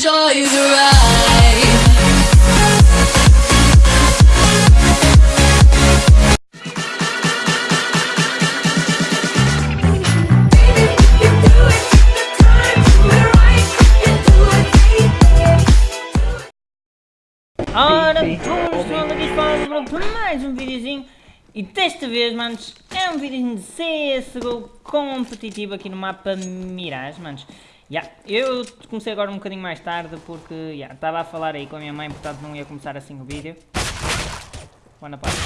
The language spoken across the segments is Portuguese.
enjoy the ride. Ora, todos para mais um videozinho e desta vez, manos, é um videozinho de CSGO competitivo aqui no mapa Mirage, manos. Yeah, eu comecei agora um bocadinho mais tarde porque yeah, estava a falar aí com a minha mãe, portanto não ia começar assim o vídeo. Boa parte.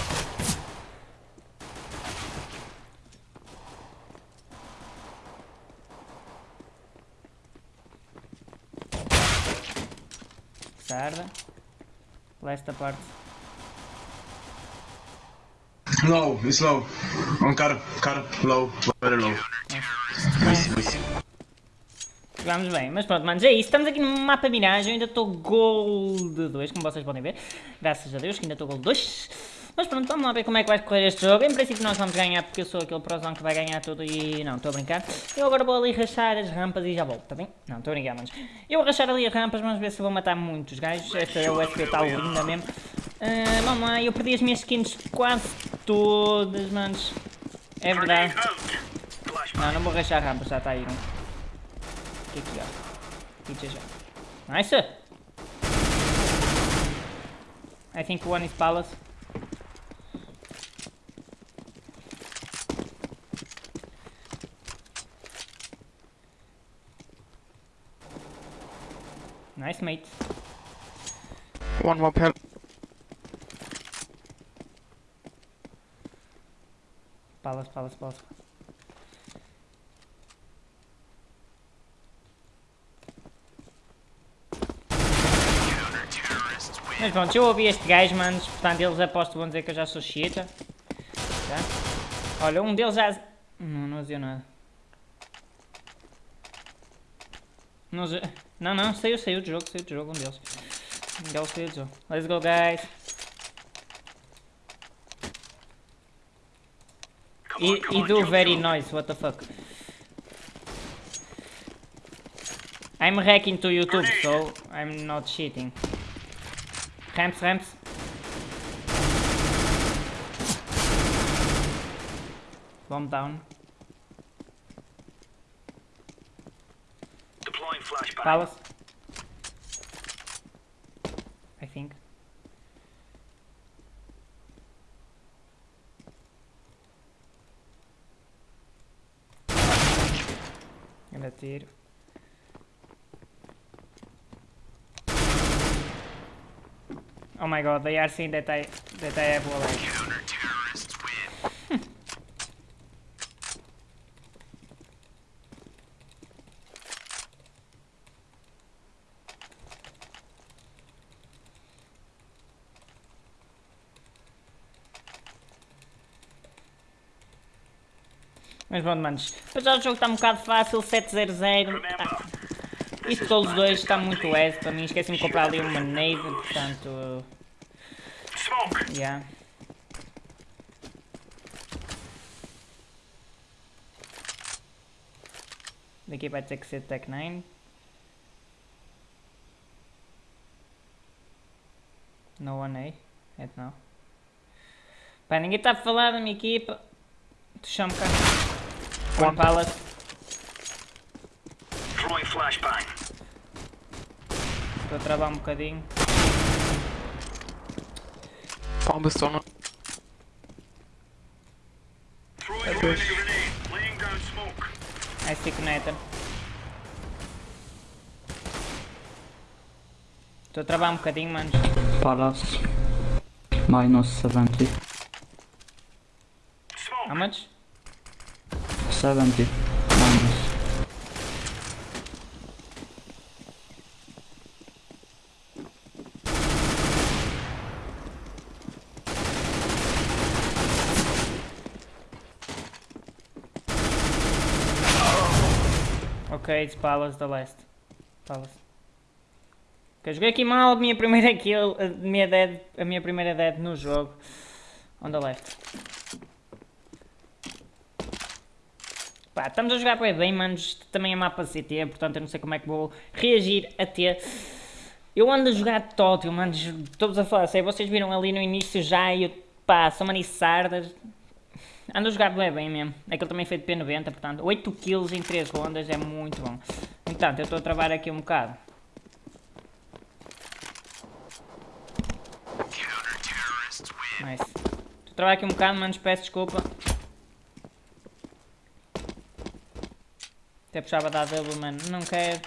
Sarda. Lesta parte. Low, it's low. On car, car, low, very low. Nice, nice. Vamos bem, mas pronto, manos, é isso. Estamos aqui no mapa Mirage. Eu ainda estou Gold 2, como vocês podem ver. Graças a Deus que ainda estou Gold 2. Mas pronto, vamos lá ver como é que vai correr este jogo. Em princípio nós vamos ganhar, porque eu sou aquele prozão que vai ganhar tudo e... Não, estou a brincar. Eu agora vou ali rachar as rampas e já volto, tá bem? Não, estou a brincar, manos. Eu vou rachar ali as rampas, vamos ver se vou matar muitos gajos. Esta é o USP está linda mesmo. Uh, vamos lá, eu perdi as minhas skins quase todas, manos. É verdade. Não, não vou rachar rampas, já está aí um. Aqui, aqui, ó. Aqui já. Nice! I think one is palace. Nice, mate. One more pel. Palace, palace, palace. Mas pronto, eu ouvi este gajo, manos, portanto eles aposto vão dizer que eu já sou chita. Tá? Olha, um deles já... Não, não dizia nada. Não, não, não, saiu, saiu do jogo, saiu do jogo, um deles. Um deles saiu do jogo. Let's go, guys. E, e do very noise, what the fuck. I'm hacking to YouTube, so I'm not cheating. Ramps, ramps. Bomb down. Palace. I think. Gonna tiro. Oh my god, they are seeing that I that I have wall Mas pronto, manos. Apesar do jogo está um bocado fácil, 7-0-0. Isto todos os dois está muito easy para mim. Esqueci-me de comprar ali uma nave, portanto... Yeah. Daqui vai ter que ser Tech 9. No one A. É não. Pá, ninguém está a falar da minha equipa. Deixa-me cá. One pallet. Throwing flashbang. Estou a travar um bocadinho. Bomb is on. Throwing a grenade. Laying down smoke. I stick Nathan. Estou a travar um bocadinho, manos. Palace. Minus 70. How much? 70 minus. Ok, it's Palace the last. Palace. Ok, joguei aqui mal a minha primeira kill, a minha, dead, a minha primeira dead no jogo. On the left. Pá, estamos a jogar bem, manos. Também é mapa CT, portanto eu não sei como é que vou reagir a ter. Eu ando a jogar tótil, manos. Estou-vos a falar, sei, vocês viram ali no início já eu, pá, são maniçardas. Ando a jogar bem, bem mesmo. Aquele também foi de P90, portanto 8 kills em 3 rondas é muito bom. Entanto, eu estou a travar aqui um bocado. Nice. Estou a travar aqui um bocado, manos, peço desculpa. Até puxava da double, mano. Não quero.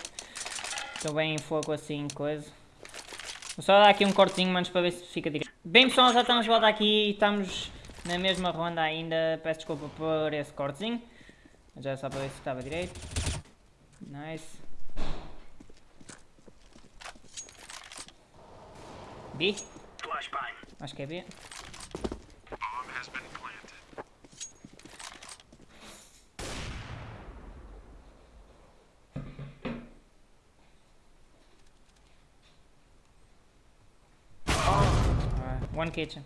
Estou bem em fogo assim, coisa. Vou só dar aqui um cortezinho, manos, para ver se fica direito. Bem, pessoal, já estamos de volta aqui. Estamos na mesma ronda ainda. Peço desculpa por esse cortezinho. Já só para ver se estava direito. Nice. B? Acho que é B. Ah, one kitchen.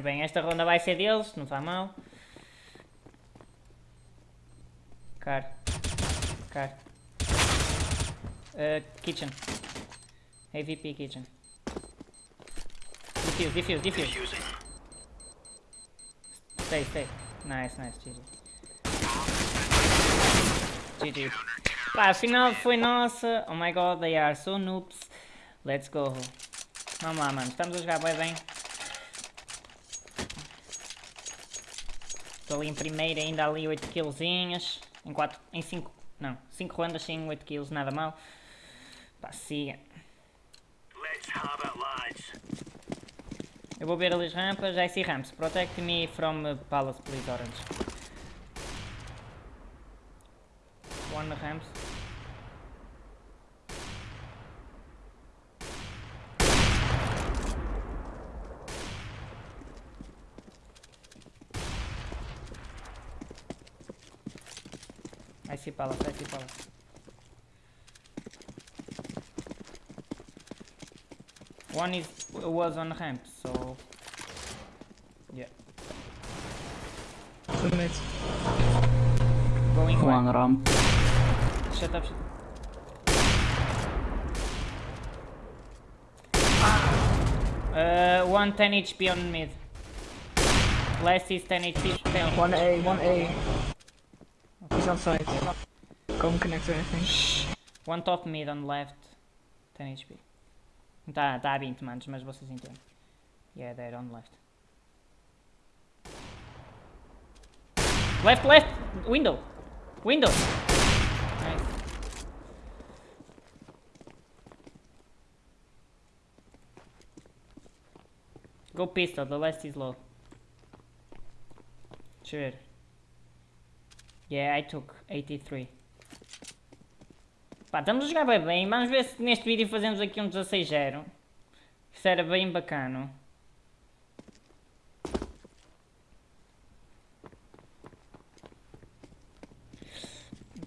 Bem, esta ronda vai ser deles, não faz mal. Car. Car. Uh, kitchen. AVP kitchen. Defuse, defuse, defuse. Stay, stay. Nice, nice, GG. GG. Pá, afinal foi nossa. Oh my god, they are so noobs. Let's go. Vamos lá, mano. Estamos a jogar bem bem. Estou ali em primeiro, ainda ali 8 killzinhas. Em 4, em 5, não, 5 rondas sim, 8 kills, nada mal. Pá, siga. Eu vou ver ali as rampas. I see ramps. Protect me from palace, please, orange. One ramps. I see palace, I see. One is was on ramp, so yeah. Two mid. Going One one. ramp. Shut up, shut up. Uh, one 10 HP on mid. Last is 10 HP. 10 One A, one A. He's outside. Come connector, I think. One top mid on left. 10 HP. Tá, tá a 20 manos, mas vocês entendem. Yeah, they're on left. Left, left! Window! Window! Nice. Go pistol, the last is low. Sure. Yeah, I took 83. Pá, estamos a jogar bem bem. Vamos ver se neste vídeo fazemos aqui um 16-0. Isso era bem bacana.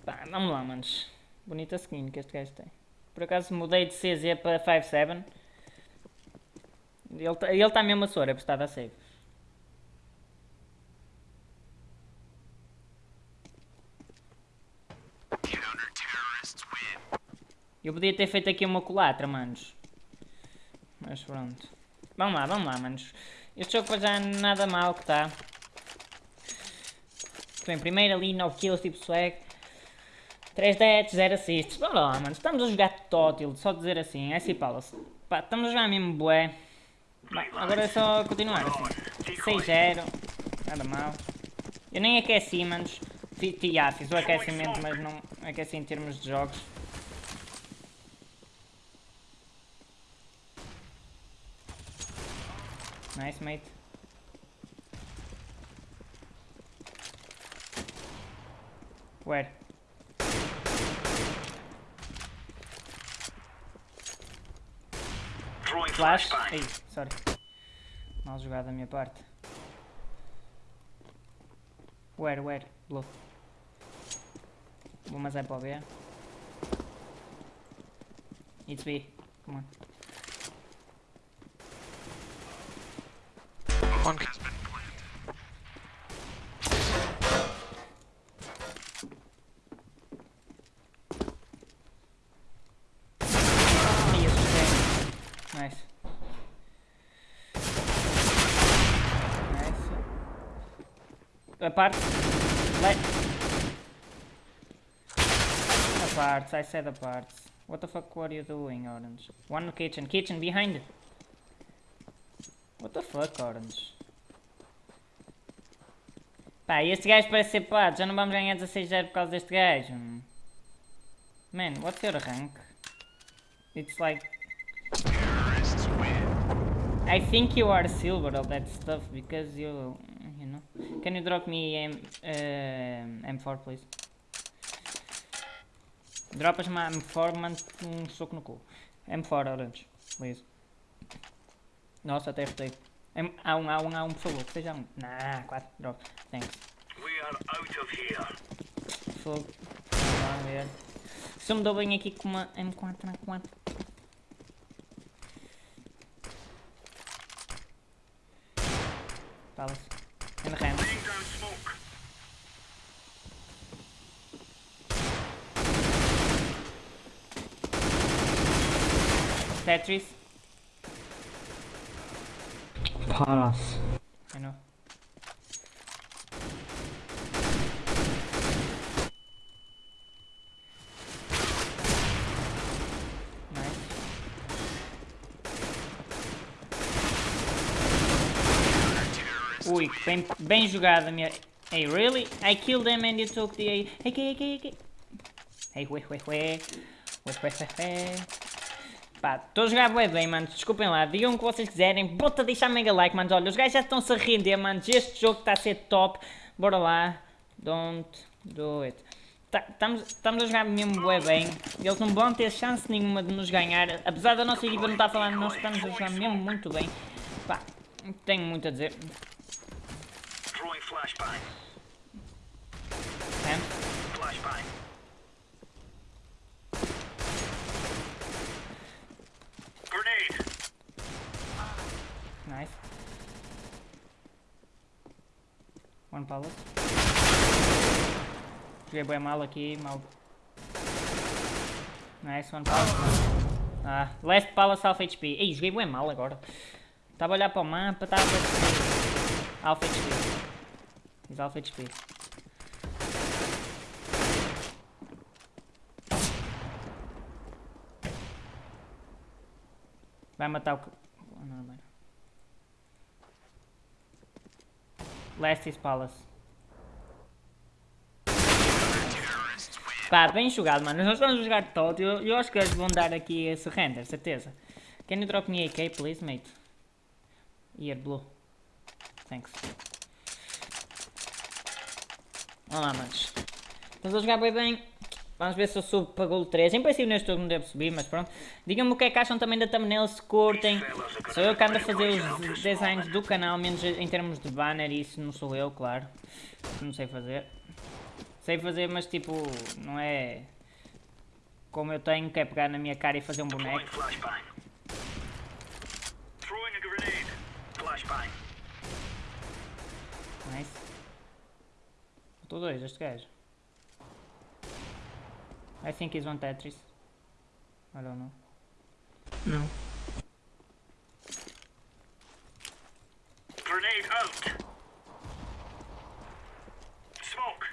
Pá, vamos lá, manos. Bonita skin que este gajo tem. Por acaso mudei de CZ para 5-7. Ele está ele tá mesmo a sora, apostado a save. Eu podia ter feito aqui uma colatra, manos. Mas pronto. Vamos lá, vamos lá, manos. Este jogo já nada mal que está. Bem, primeiro ali 9 kills, tipo swag. 3 deaths, 0 assists. Vamos lá, manos. Estamos a jogar tótil, só dizer assim. É assim, Palace. Pá, estamos a jogar mesmo bué. Agora é só continuar assim. 6-0. Nada mal. Eu nem aqueci, manos. Ah, fiz o aquecimento, mas não aqueci em termos de jogos. Nice, mate. Where? Flash? Ei, sorry. Mal jogado da minha parte. Where, where? Blue. Vou mas é para o B. It's B. Come on. One Nice. Nice. Apart. Let. Apart. I said apart. What the fuck were you doing, Orange? One kitchen. Kitchen behind. What the fuck, Orange? Pá, este gajo parece ser pato. Já não vamos ganhar 16-0 por causa deste gajo. Man, what's your rank? It's like I think you are silver of that stuff because you, you know. Can you drop me M, uh, M4, please? Dropas-me a M4, mando um soco no cu. M4, orange, please. Nossa, até. M A1, A1, A1, por favor, seja um. Nah, 4, drop. Thanks. We are out of here. Fogo. Vamos ver. Se eu me dou bem aqui com uma M4 na 4. Palace. In the hand. Laying down smoke. Tetris. Palace. I know. Nice. Ui, bem, bem jogada minha. Hey, really? I killed them and you took the A. Hey, hey, hey, hey. Hey, ué, ué, ué. Ué, ué, ué. Pá, estou a jogar bué bem, mano. Desculpem lá. Digam o que vocês quiserem. Bota deixar mega like, mano. Olha, os gajos já estão-se a render, mano. Este jogo está a ser top. Bora lá. Don't do it. Estamos estamos a jogar mesmo bué bem. Eles não vão ter chance nenhuma de nos ganhar. Apesar da nossa equipa não estar a falar, nós estamos a jogar mesmo muito bem. Pá, tenho muito a dizer. Flashbang. É? Flashbang. Grenade. Nice. One palace. Joguei bem mal aqui, mal. Nice, one palace. Ah, last palace half HP. Ei, joguei bem mal agora. Estava a olhar para o mapa, estava a Alpha HP. He's alpha HP. Vai matar o... Oh, não, não. Last is Palace. Pá, bem jogado, mano. Nós vamos jogar todo. Eu, eu acho que eles vão dar aqui esse render, certeza. Can you drop me AK, please, mate? Here, blue. Thanks. Vamos lá, manos. Estamos a jogar bem bem. Vamos ver se eu subo para Gold 3. Em princípio neste jogo não devo subir, mas pronto. Digam-me o que é que acham também da thumbnail, se curtem. Sou eu que ando a fazer os designs do canal, menos em termos de banner, isso não sou eu, claro. Não sei fazer. Sei fazer, mas tipo, não é como eu tenho, que é pegar na minha cara e fazer um boneco. Nice. Faltou dois, este gajo. I think he's on Tetris. I don't know. Não. Grenade out. Smoke.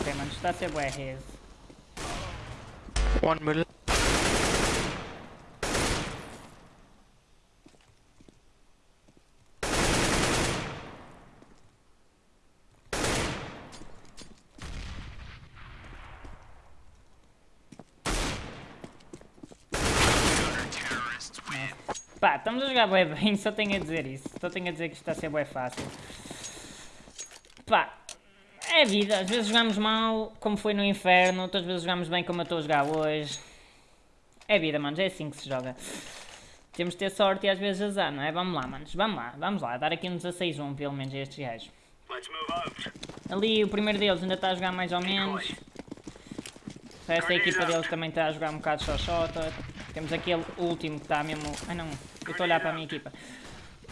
Ok, mano, está a ser bué. One middle. Pá, estamos a jogar bué bem, só tenho a dizer isso. Só tenho a dizer que isto está a ser bué fácil. Pá, é vida. Às vezes jogamos mal, como foi no inferno. Outras vezes jogamos bem, como eu estou a jogar hoje. É vida, manos. É assim que se joga. Temos de ter sorte e às vezes azar, não é? Vamos lá, manos. Vamos lá, vamos lá. Dar aqui um 16-1, pelo menos, a estes gajos. Ali, o primeiro deles ainda está a jogar mais ou menos. Da equipa deles também está a jogar um bocado só shota. Temos aquele último que está mesmo... Ah não, eu estou a olhar para a minha equipa.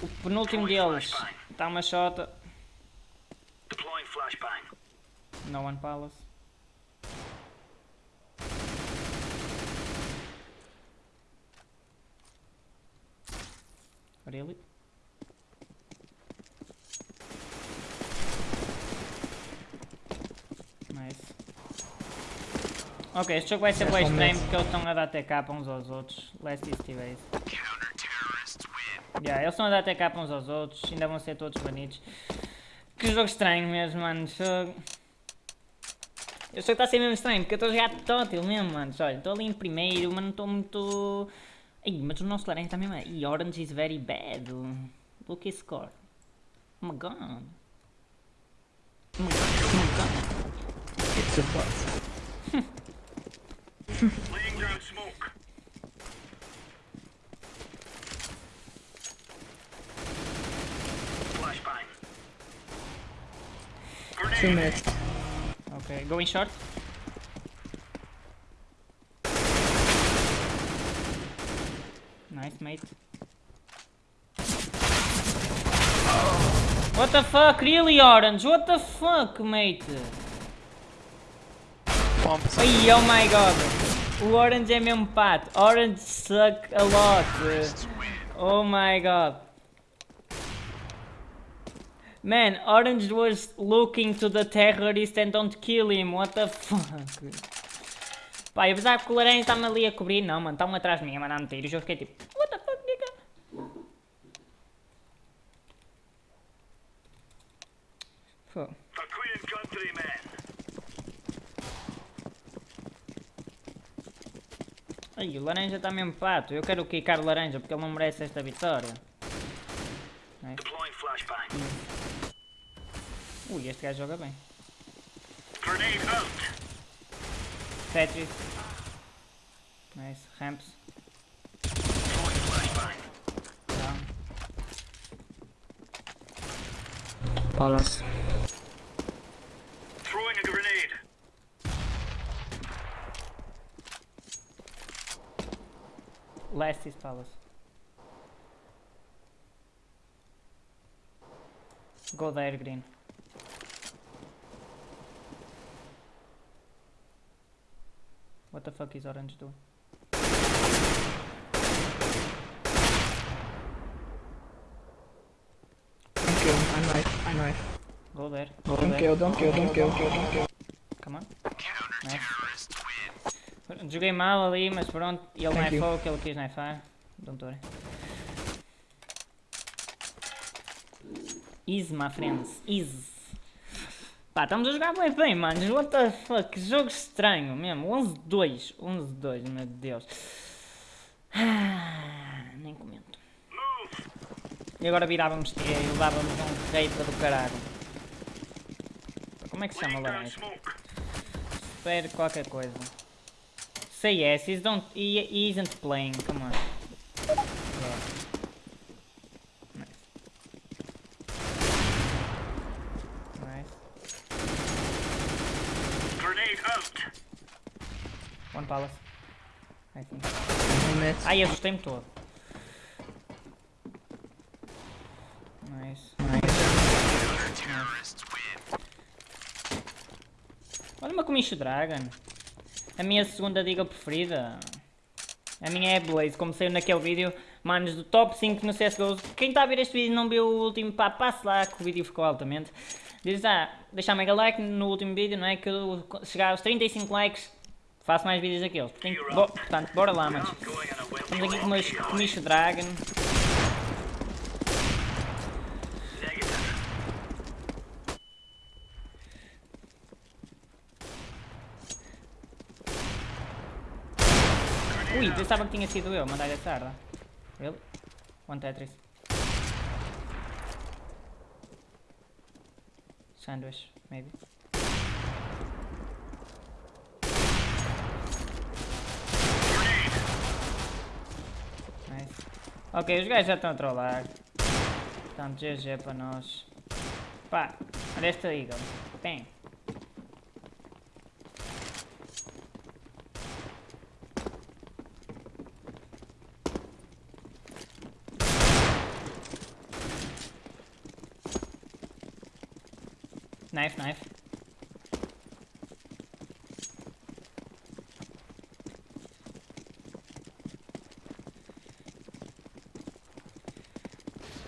O penúltimo deles está uma shota. No one palace. Really? Nice. Ok, este jogo vai ser É bem estranho porque eles estão a dar TK uns aos outros. Last TV. Yeah, eles estão a dar TK uns aos outros, ainda vão ser todos banidos. Que jogo estranho mesmo, mano. Jogo... Eu sei que está a ser mesmo estranho, porque eu estou a jogar tótil mesmo, mano. Olha, estou ali em primeiro, mas não estou muito... Ih, mas o nosso laranja está mesmo... Ih, orange is very bad. Look his score. Oh my god. Oh my god, oh my god. It's a bot. Laying down smoke. Flashbang. Two minutes. Ok, going short. Nice, mate. What the fuck? Really, Orange? What the fuck, mate? Oh my god. O Orange é mesmo pato. Orange suck a lot. Oh my god. Man, Orange was looking to the terrorist and don't kill him. What the fuck? Pá, pensava que o laranja está-me ali a cobrir. Não, mano, está-me atrás de mim a mandar-me tiros. Eu fiquei tipo, what the fuck, nigga? Fuck. For Queen and Ai, o laranja está mesmo pato. Eu quero quicar o laranja porque ele não merece esta vitória. Flashbang. Ui, este gajo joga bem. Tetris. Nice. Ramps. Down. Palace. Last is Palace. Go there, green. What the fuck is orange doing? Don't kill. I knife. I'm knife. Go there. Don't kill, don't kill, don't kill, kill, don't kill. Come on. Nice. Joguei mal ali, mas pronto. Ele Thank you. knifou o que ele quis knifar. Don't worry. Easy, my friends. Easy. Pá, estamos a jogar bem bem, mano. What the fuck? Que jogo estranho mesmo. 11-2. 11-2, meu Deus. Ah, nem comento. E agora virávamos T e levávamos um reita do caralho. Como é que se chama laranja? Espere qualquer coisa. Say yes, he's don't he, he isn't playing, come on. Yeah. Nice. Nice. Grenade out. One palace. I think. Ai, assustei-me todo. Nice. Olha uma comicho Dragon. A minha segunda diga preferida. A minha é Blaze, como saiu naquele vídeo, manos, do top 5 no CSGO. Quem está a ver este vídeo e não viu o último, pá, passe lá que o vídeo ficou altamente. Diz, ah, deixar mega like no último vídeo, não é? Que eu chegar aos 35 likes, faço mais vídeos daqueles. Portanto, bo- portanto bora lá, manos. Estamos aqui com meus comicho Dragon. Ui, pensava que tinha sido eu, mandar essa arda. Really? One Tetris. Sandwich, maybe. Ok, os gajos já estão a trollar. Portanto, GG para nós. Pá, olha esta Eagle. Tem. Knife, knife.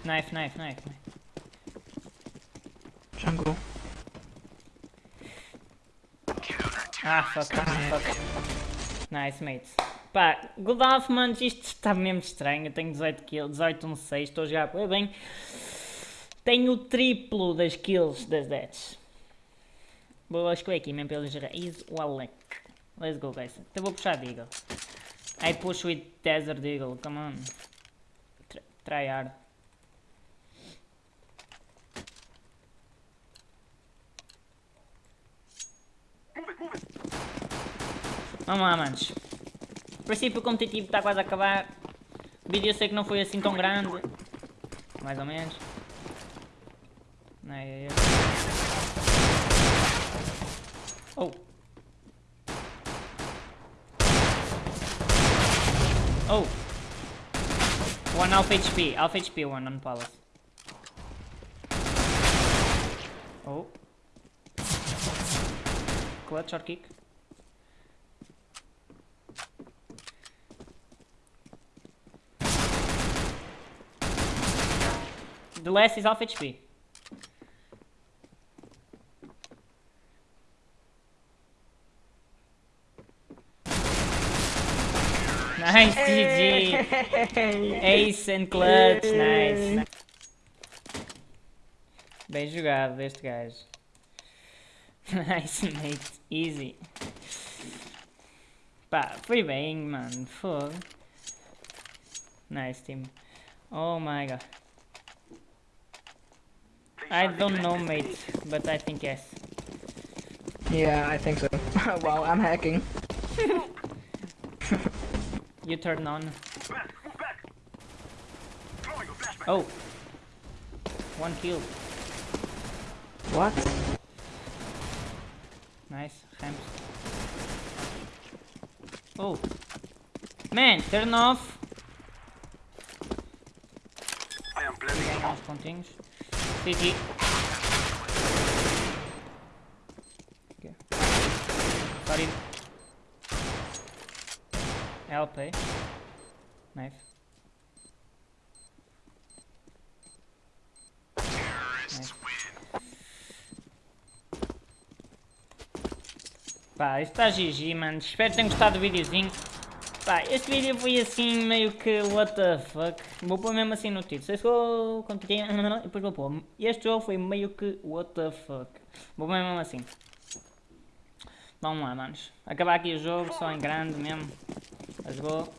Knife, knife, knife. knife. Jungle. Ah, fuck, fuck. Nice, mates. Pá, Godolph, mano, isto está mesmo estranho. Eu tenho 18 kills, 18 um 6, estou a jogar bem. Tenho o triplo das kills das deaths. Vou escolher aqui mesmo pelo gerar. Is Walek. Let's go, guys. Então vou puxar Deagle. I push with Desert Eagle, come on. Try, try hard. Vamos lá, manos. O princípio competitivo está quase a acabar. O vídeo eu sei que não foi assim tão grande. Mais ou menos. Ai, ai, ai. Oh. Oh. One half HP. Half HP one on palace. Oh. Clutch or kick? The last is half HP. Nice, GG. Ace and clutch, nice. Bem jogado deste gajo. Nice, mate. Easy. Pá, foi bem, mano. Foda. Nice, team. Oh my god. I don't know, mate, but I think yes. Yeah, I think so. wow, I'm hacking. You turn on. Back, move back. Throwing a flashbang. Oh. One kill. What? Nice. Ramps. Oh. Man, turn off. I am blending Turn off continues. CT. Okay. Sorry. Help, eh? Knife. Pá, isto está GG, mano. Espero que tenham gostado do videozinho. Pá, este vídeo foi assim, meio que what the fuck. Vou pôr mesmo assim no título. Se eu continuar, e depois vou pôr. Este jogo foi meio que what the fuck. Vou pôr mesmo assim. Vamos lá, manos. Acabar aqui o jogo, só em grande mesmo. Let's go.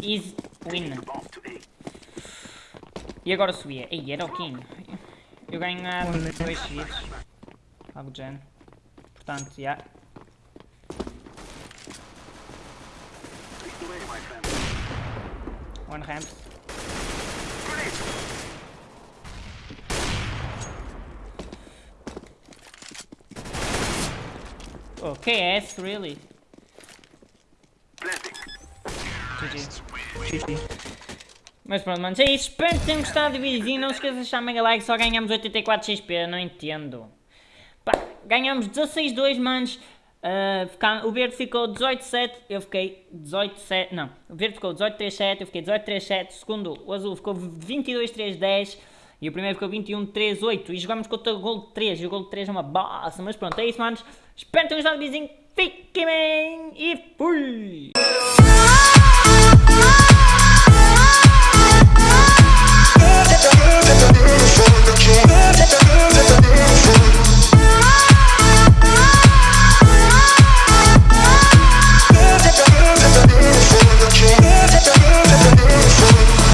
Easy win. A. E agora subia. Ei, era o King. Eu ganhava dois seguidos. Algo do género. Portanto, já. Yeah. One ramp. Okay, S really. GG. Mas pronto, manos, é isso. Espero que tenham gostado do videozinho. Não se esqueçam de deixar mega like. Só ganhamos 84 XP. Não entendo. Pá, ganhamos 16-2, manos. Uh, o verde ficou 18-7. Eu fiquei 18-7. Não, o verde ficou 18-3-7. Eu fiquei 18-3-7. Segundo, o azul ficou 22-3-10. E o primeiro ficou 21-3-8. E jogamos contra o gol de 3. E o gol de 3 é uma bosta. Mas pronto, é isso, manos. Espero que tenham gostado do videozinho. Fiquem bem. E fui!